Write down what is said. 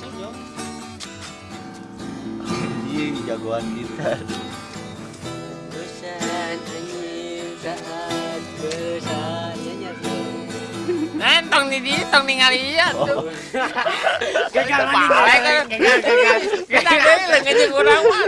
bisa jauh Anjing jagoan gitar. Bosan di dia, tong ningali iya, iya, iya. iya oh. tuh. gagal lagi, gagal. gagal. Kita lengan kurang mah.